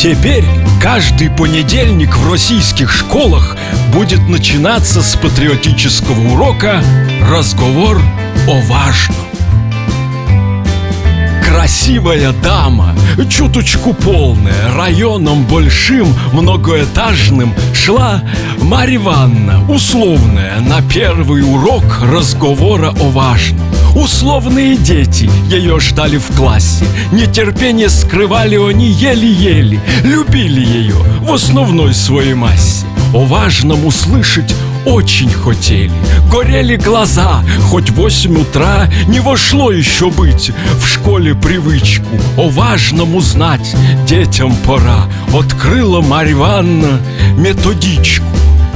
Теперь каждый понедельник в российских школах будет начинаться с патриотического урока «Разговор о важном». Красивая дама, чуточку полная, районом большим, многоэтажным Шла Марья Ивановна, условная, на первый урок разговора о важном. Условные дети ее ждали в классе Нетерпение скрывали они еле-еле Любили ее в основной своей массе. О важном услышать очень хотели. Горели глаза, хоть восемь утра Не вошло еще быть в школе привычку. О важном узнать детям пора. Открыла Марья Ивановна методичку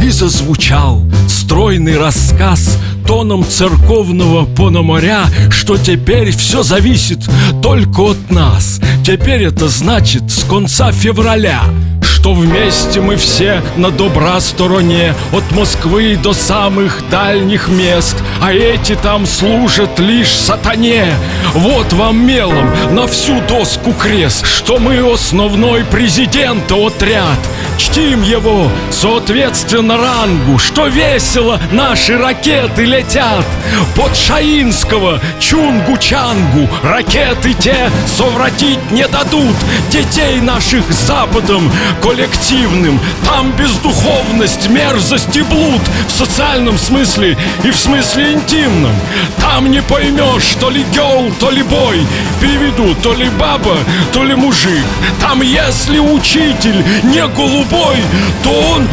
И зазвучал стройный рассказ Тоном церковного пономаря Что теперь все зависит только от нас. Теперь это значит с конца февраля что вместе мы все на добра стороне От Москвы до самых дальних мест. А эти там служат лишь сатане. Вот вам мелом на всю доску крест Что мы основной президента отряд. Чтим его соответственно рангу Что весело наши ракеты летят. Под Шаинского Чунгу-Чангу Ракеты те совратить не дадут. Детей наших западом коллективным. Там бездуховность, мерзость и блуд В социальном смысле и в смысле интимном. Там не поймешь, то ли гел, то ли бой. Переведу, то ли баба, то ли мужик. Там если учитель не голубой То он,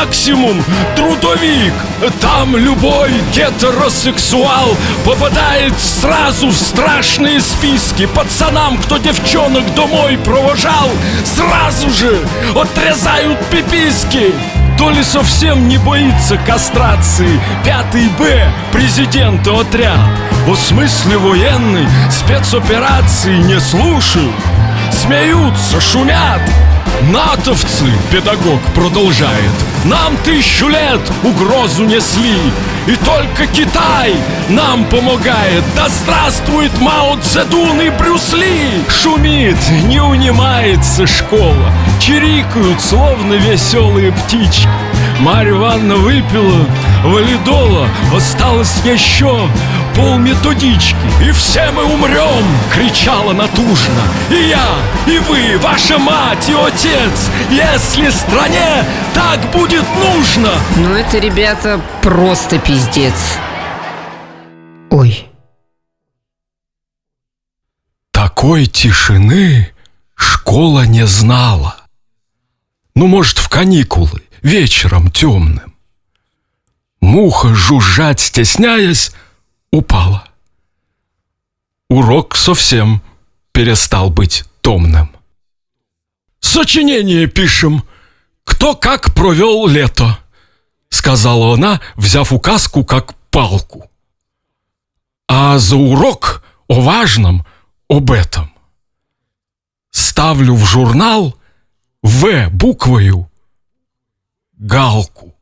максимум, трудовик. Там любой гетеросексуал Попадает сразу в страшные списки. Пацанам, кто девчонок домой провожал Сразу же отрезают пиписки. То ли совсем не боится кастрации Пятый Б, президента отряд. О смысле военной спецоперации не слушают. Смеются, шумят. Натовцы, педагог продолжает Нам тысячу лет угрозу несли И только Китай нам помогает. Да здравствует Мао Цзэдун и Брюс Ли! Шумит, не унимается школа Чирикают, словно веселые птички. Марья Ивановна выпила валидола Осталось еще пол методички И все мы умрем, кричала натужно. И я, и вы, ваша мать и отец Если стране так будет нужно! Ну это, ребята, просто пиздец. Ой. Такой тишины школа не знала. Ну, может, в каникулы, вечером темным. Муха, жужжать стесняясь, упала. Урок совсем перестал быть томным. «Сочинение пишем. Кто как провел лето», — сказала она, взяв указку как палку. «А за урок о важном, об этом. Ставлю в журнал В буквою галку».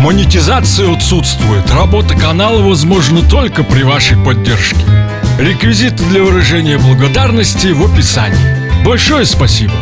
Монетизация отсутствует. Работа канала возможна только при вашей поддержке. Реквизиты для выражения благодарности в описании. Большое спасибо!